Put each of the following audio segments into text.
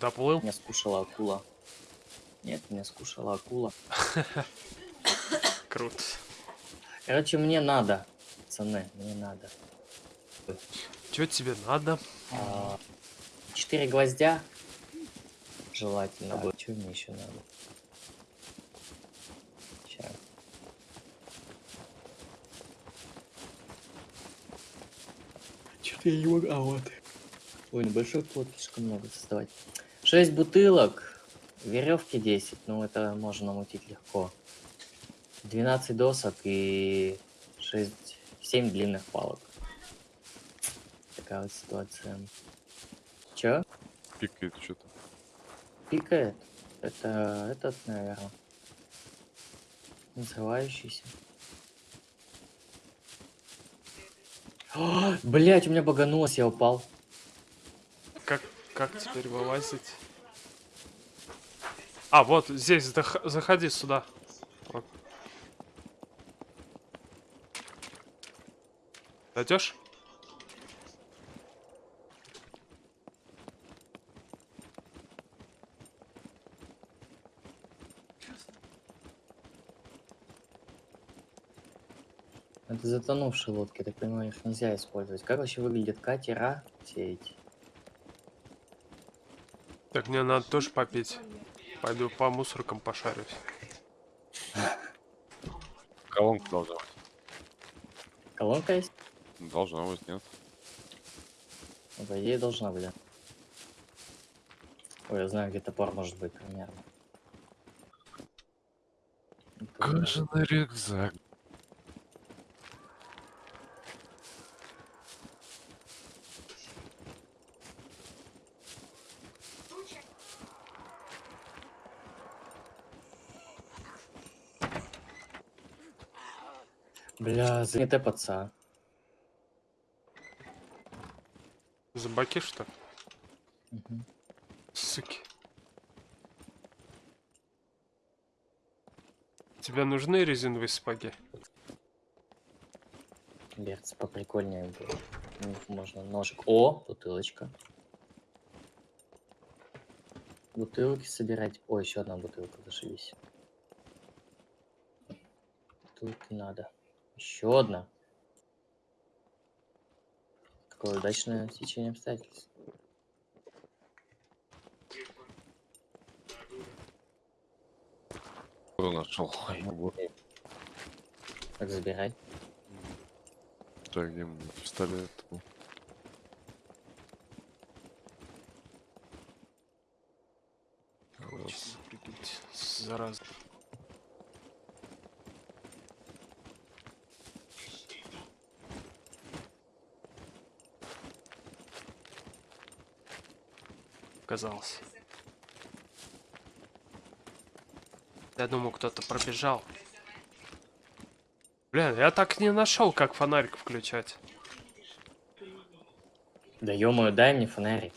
Доплыл? Меня скушала акула. Нет, меня скушала акула. Круто. Короче, мне надо. Пацаны, мне надо. Чё тебе надо? А, Четыре гвоздя. Желательно бы. Что мне еще надо? Сейчас. Что-то я не могу. А вот. Ой, небольшой плод слишком много создавать. Шесть бутылок. Веревки 10. Ну, это можно намутить легко. 12 досок и 6, 7 длинных палок. Такая вот ситуация. Чё? Пикает что-то. Пикает? Это этот, наверное. Называющийся. Блять, у меня баганулось, я упал. Как, как теперь вылазить? А, вот здесь, зах- заходи сюда. Вот. Дойдешь? Это затонувшие лодки, так понимаю, их нельзя использовать. Как вообще выглядят катера все эти? Так мне надо тоже попить. Пойду по мусоркам пошарюсь. Колонка должна быть. Колонка есть? Должна быть, нет? По идее должна быть, да. Ой, я знаю, где топор может быть примерно. Кожаный рюкзак. Не тэпаться. Зомбаки что? ли? Мгм. Суки. Тебе нужны резиновые сапоги? Берц поприкольнее было. У них можно ножик. О, бутылочка. Бутылки собирать. О, еще одна бутылка, зашибись. Бутылки надо. Еще одна. Какое удачное течение обстоятельств. Кто нашел? Вот. Так, забирай. Так, где пистолет? Прикинуть. Зараза. Казалось. Я думал, кто-то пробежал. Блин, я так не нашел, как фонарик включать. Да ё дай мне фонарик.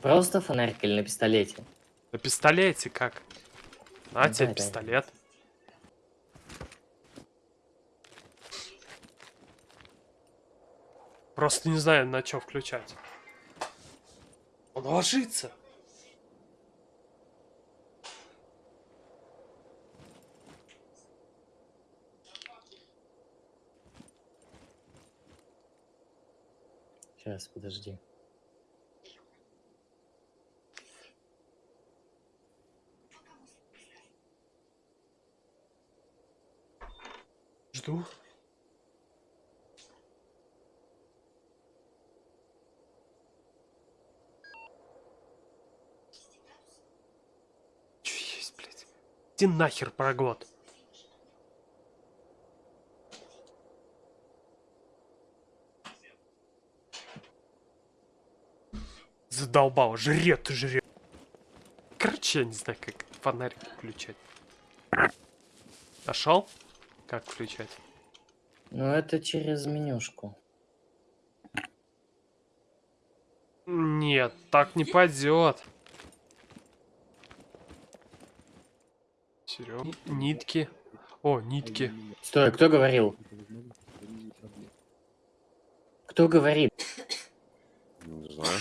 Просто фонарик или на пистолете? На пистолете как? На Ну, тебе дай. пистолет. Просто не знаю, на что включать. Он ложится. Сейчас, подожди. Жду. Иди нахер, проглот. Задолбал, жрет жрет. Короче, я не знаю, как фонарик включать. Нашел? Как включать? Ну, это через менюшку. Нет, так не пойдет. Нитки. О, нитки. Стой, кто говорил? Кто говорит? Не знаю.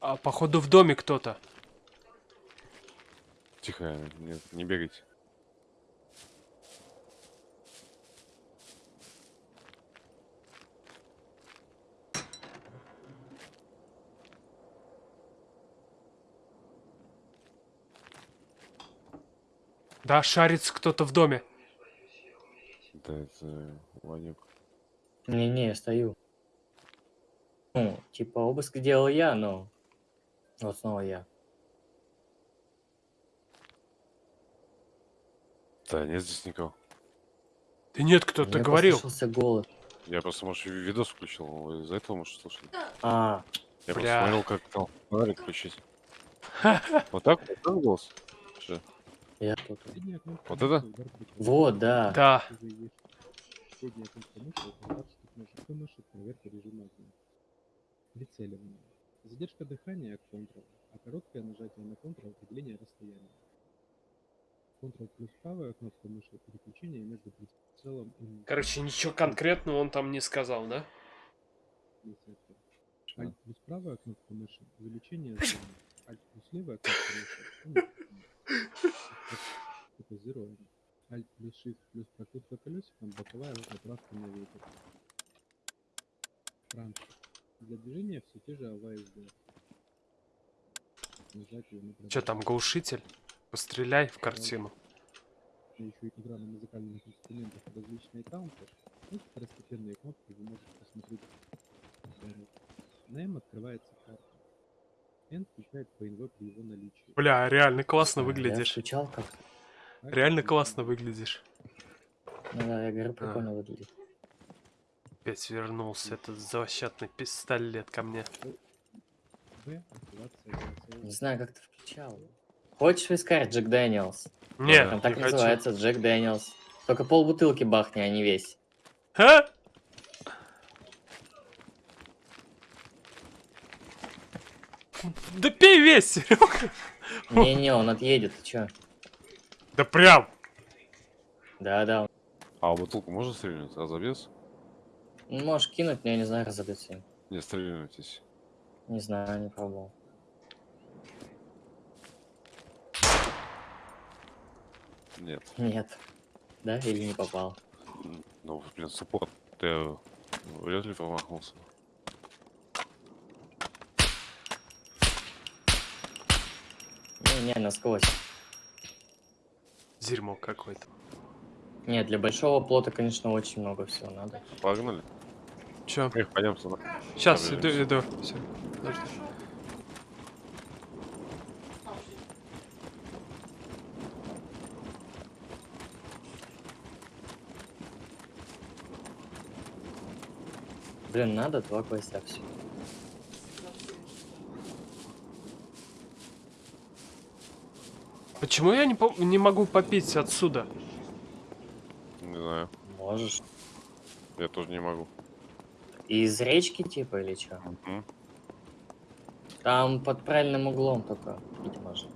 А походу в доме кто-то. Тихо, нет, не бегайте. Да, шарится кто-то в доме. Да, это Ванек. Не-не, я стою. Ну, типа обыск делал я, но... Вот снова я. Да, нет здесь никого. Да нет, кто-то говорил. голос. Я просто, может, ви- видос включил, вы из-за этого, может, слышали? А, Я просто Бля. смотрел, как там фонарик включить. Вот так? Вот так голос? Что? Я тут. Вот это? Вот, да. Да. Средняя кнопка мыши – это штук мыши, проверка режима огня. Прицеливание. Задержка дыхания – Ctrl, а короткое нажатие на Ctrl – определение расстояния. Ctrl плюс правая кнопка мыши – переключение между прицелом и Короче, ничего конкретного он там не сказал, да? Alt плюс правая кнопка мыши – увеличение зоны. Alt плюс левая кнопка мыши – уменьшение. Фотозирование. Alt плюс Shift плюс прокрутка колесиком, боковая поправка на ветер. Транспорт. Для движения все те же АВСД. Че там, глушитель? Постреляй в картину. еще игра на музыкальных инструментах различные таунты, эти второстепенные кнопки вы можете посмотреть. вперед. На М открывается карта. N включает ПНВ при его наличии. Бля, реально классно А, Я выглядишь. скучал как Так, Реально классно выглядишь. Ну да, я говорю, прикольно выглядит. Опять вернулся этот злосчастный пистолет ко мне. Активация Не знаю, как ты включал. Хочешь вискарь Джек Дэниелс? Не, Он так не и хочу. называется, Джек Дэниелс. Только пол бутылки бахни, а не весь. А? Да пей весь, Серёга. Не-не, он отъедет, ты чё? Да прям. Да-да, А бутылку можно стрельнуть? А забес? он- можешь кинуть, но я не знаю, разобьется им. Не, стрельнутесь. Не знаю, не пробовал. Нет. Нет. Да, или не попал? Ну, блин, саппорт. Ты вряд ли промахнулся. Не-не, насквозь. Дерьмо какое-то. Нет, для большого плота, конечно, очень много всего надо. Погнали. Чё? Эх, пойдем сюда. Сейчас, иду, иду. Подожди. Блин, надо два гвоздя все. Почему я не, по- не могу попить отсюда? Не знаю. Можешь. Я тоже не могу. Из речки типа или что? Мгм. Там под правильным углом только пить можно.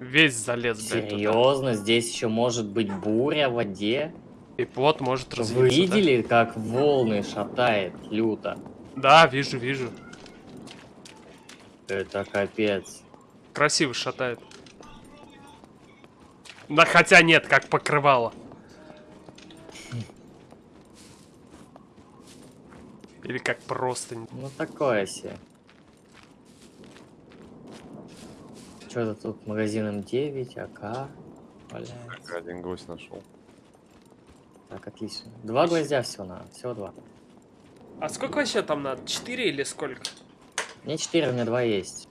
Весь залез, блядь, туда. Серьезно, здесь еще может быть буря в воде? И плот может Вы развиться, да? видели, как волны шатает люто? Да, вижу, вижу. Это капец. Красиво шатает. Да хотя нет, как покрывало. Или как просто. Ну такое себе. Что-то тут магазин М9, АК. Так, Один гвоздь нашел. Так, отлично. Два гвоздя всего на, всего два. А сколько вообще там надо? Четыре или сколько? Мне четыре, у меня два есть.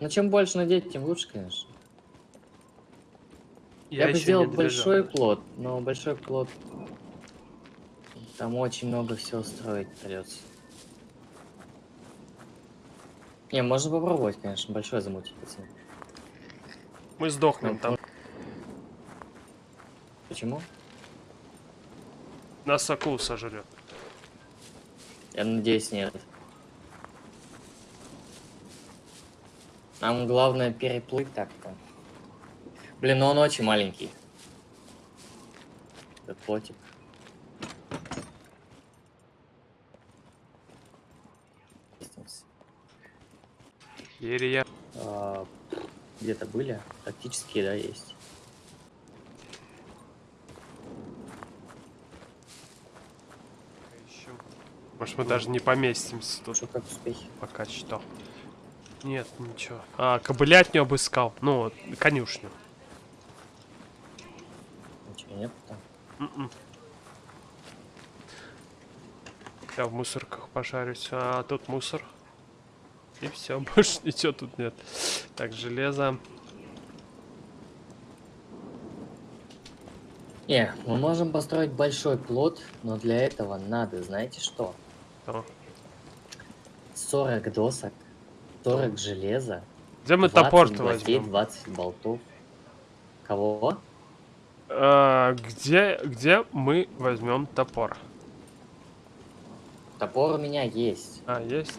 Ну чем больше надеть, тем лучше, конечно. Я, бы ещё сделал большой плод, но большой плод... Там очень много всего строить придется. Не, можно попробовать, конечно, большой замутить, пацаны. Мы сдохнем Ну, там. Почему? Нас акул сожрет. Я надеюсь, нет. Там главное переплыть так-то. Блин, но он очень маленький. Этот плотик. Илья. А, Где-то были? Тактические, да, есть. А может, мы даже не поместимся тут. Что, как успехи? Пока что. Нет, ничего. А, кобылятню обыскал. Ну, конюшню. Ничего нет там. М-м. Я в мусорках пожарюсь. А тут мусор. И все, больше ничего тут нет. Так, железо. Не, мы можем построить большой плод, но для этого надо, знаете что? Что? 40 досок, 40 железа, Где мы 20 топор-то возьмем? 20 болтов. Кого? А, где, где мы возьмем топор? Топор у меня есть. А, есть?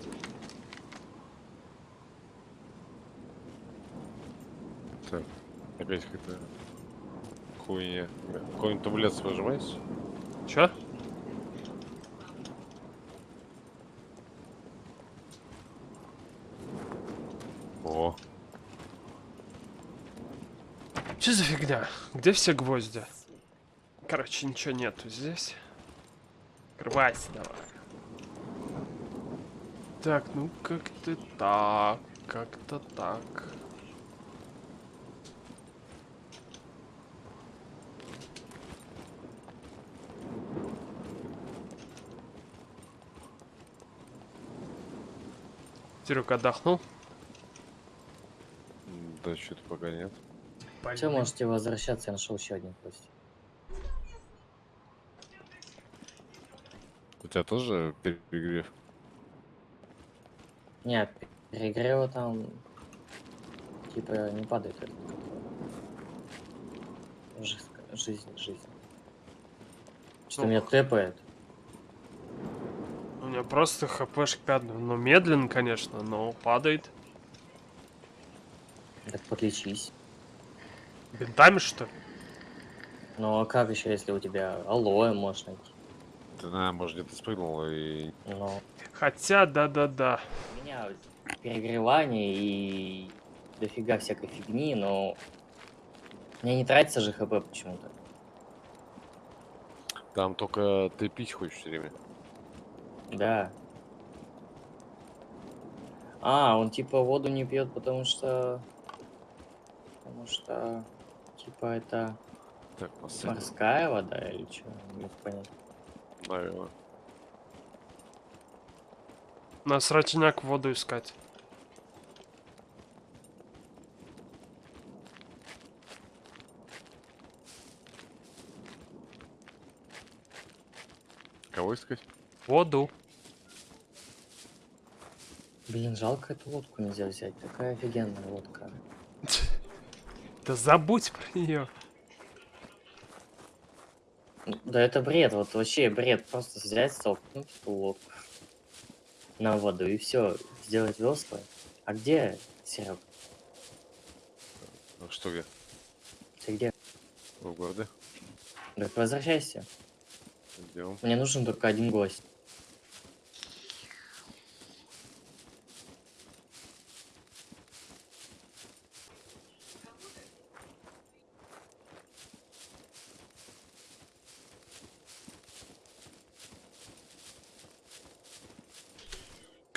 Так, опять какая-то хуйня. Какой-нибудь таблет выжимается? Чё? О, Что за фигня? Где все гвозди? Короче, ничего нету здесь. Открывайся давай. Так, ну как-то так. Как-то так. Серега отдохнул? Да что-то пока нет. Все, можете возвращаться, я нашел еще один кость. У тебя тоже перегрев? Нет, перегрева там типа не падает. Жизнь, жизнь, жизнь. Что Ну, меня тэпает? У меня просто хпшек 5, ну медленно, конечно, но падает. Так подлечись. Бинтами что ли? Ну а как еще, если у тебя алоэ можешь найти? Ты, наверное, может, где-то спрыгнул и... Ну, Хотя, да-да-да. у меня перегревание и дофига всякой фигни, но мне не тратится же хп почему-то. Там только ты пить хочешь все время. Да. А, он типа воду не пьет, потому что... Потому что... Типа это Так, последний, морская вода или что? Не могу понять. наверное. На срачняк воду искать. Кого искать? Воду. Блин, жалко эту лодку нельзя взять. Такая офигенная лодка. Да забудь про нее. Да это бред, вот вообще бред. Просто взять, столкнуть лодку на воду и все, сделать весла. А где, Серег? Ну, что где? Ты где? В городе? Так возвращайся. Идем. Мне нужен только один гость.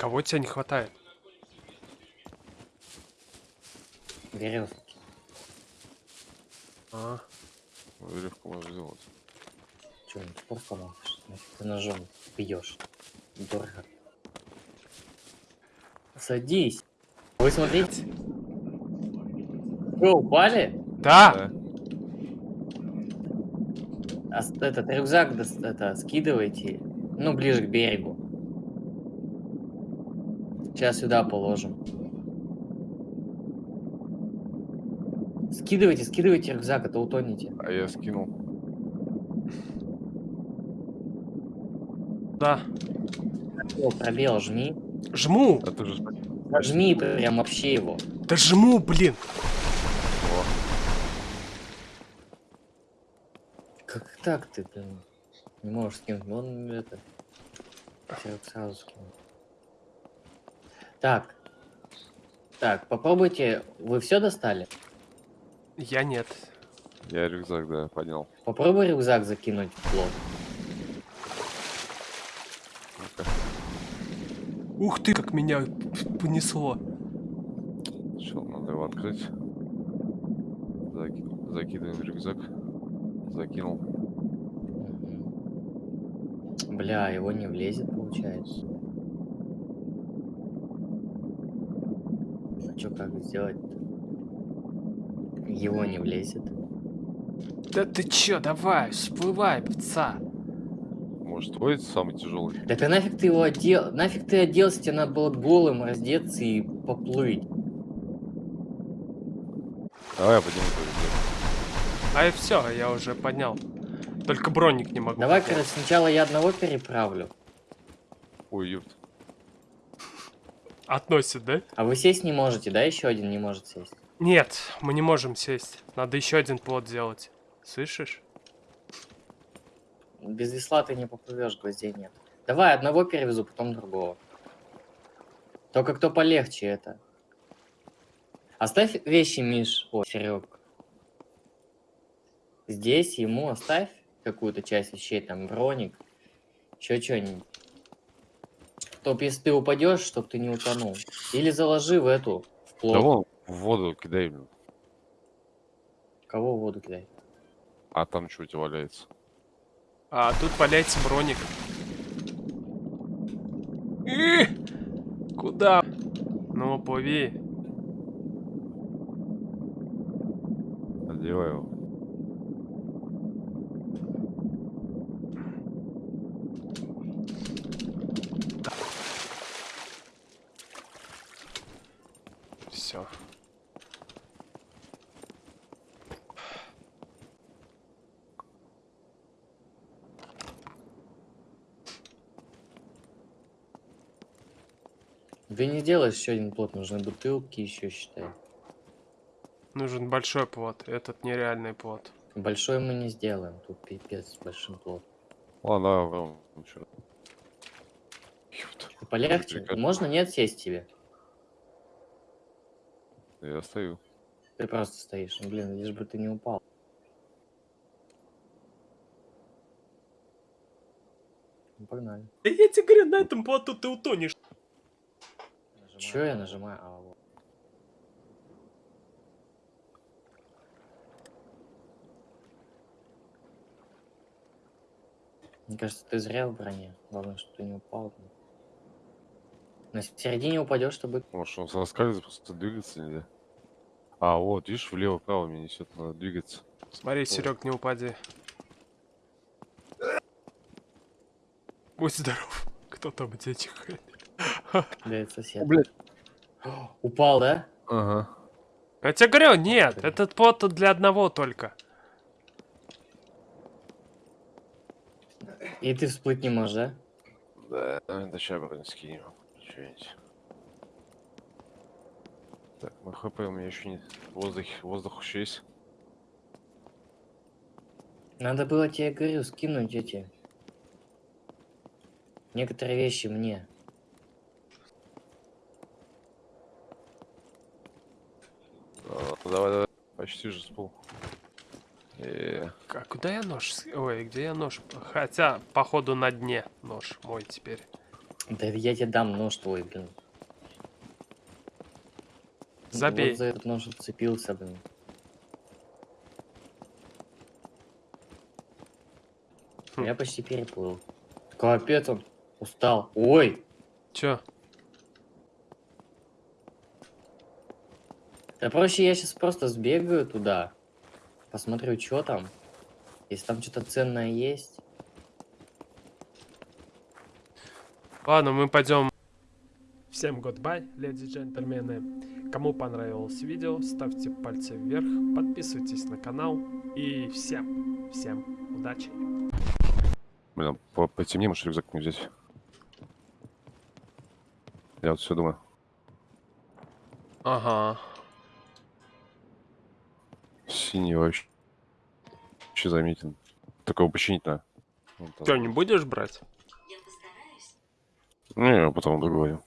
Кого тебе не хватает? Веревки. А, Веревку можно сделать. Че, не топор? Нафиг ты ножом бьешь. Дорого. Садись. Вы смотрите. Вы упали? да! Да. А этот рюкзак это, скидывайте. Ну, ближе к берегу. Сейчас сюда положим. Скидывайте, скидывайте рюкзак, а то утонете. А я скинул. Да. О, пробел, жми. Жму! А ты же. Жми прям вообще его. Да жму, блин! О, Как так ты, блин? Не можешь скинуть. Вон это. Серег сразу скинул. Так. Так, попробуйте. Вы все достали? Я нет. Я рюкзак, да, поднял. Попробуй рюкзак закинуть в плот. Ну-ка. Ух ты, как меня понесло. Сначала надо его открыть. Заки- Закидываем рюкзак. Закинул. Бля, его не влезет, получается. А чё, как сделать Его не влезет. Да ты чё, давай, всплывай, пца. Может, твой самый тяжелый? Так а нафиг ты его одел? Нафиг ты оделся, тебе надо было голым раздеться и поплыть. Давай я подниму твой. А и все, я уже поднял. Только броник не могу. Давай, короче, сначала я одного переправлю. Ой, ёпт. Относит, да? А вы сесть не можете, да? Еще один не может сесть. Нет, мы не можем сесть. Надо еще один плод сделать. Слышишь? Без весла ты не поплывешь, гвоздей нет. Давай, одного перевезу, потом другого. Только кто полегче это. Оставь вещи, Миш. О, Серег. Здесь ему оставь какую-то часть вещей, там броник. Еще что-нибудь. Чтоб если ты упадешь, чтоб ты не утонул. Или заложи в эту, в плот. Да вон, в воду кидай, блин. Кого в воду кидай? А там что у тебя валяется? А тут валяется броник. Ih! Куда? Ну, плыви. Одевай его. Все. Ты не сделаешь еще один плот, нужны бутылки еще, считай. Нужен большой плод. Этот нереальный плод. Большой мы не сделаем, тут пипец с большим плотом. Ладно, ну. Ёпт. Ты полегче? Можно нет сесть тебе? Я стою. Ты просто стоишь. Ну, блин, лишь бы ты не упал. Ну, погнали. Я тебе говорю, на этом плоту ты утонешь. Че я нажимаю? А, вот. Мне кажется, ты зря в броне. Главное, чтобы ты не упал. блин. В середине упадешь, то будет... Может, он соскальзывает, просто двигаться нельзя. А, вот, видишь, влево-право меня несет, надо двигаться. Смотри, Серег, не упади. Будь здоров. Кто там? Да, это сосед. блядь. Упал, да? Ага. Я тебе говорю, нет, Блин. этот тут для одного только. И ты всплыть не можешь, да? Да, да сейчас бронь скинем. Что-нибудь. Так, на хп у меня еще нет. Воздух, воздух еще есть. Надо было тебе, говорю, скинуть эти... Некоторые вещи мне. А, давай, давай. Почти же спал. Э, А куда я нож? Ой, где я нож? Хотя, походу, на дне нож мой теперь. Да я тебе дам нож твой, блин. Забей. Вот за этот нож уцепился, блин. Хм. Я почти переплыл. Капец, он устал. Ой! Чё? Да проще я сейчас просто сбегаю туда. Посмотрю, что там. Если там что-то ценное есть. Ладно, мы пойдем. Всем goodbye, леди и джентльмены. Кому понравилось видео, ставьте пальцы вверх, подписывайтесь на канал. И всем, всем удачи. блин, по потемнее, может рюкзак не взять. Я вот все думаю. Ага. Синий вообще. Вообще заметен. Такого починить надо. Чё, не будешь брать? Ну, я потом договорю.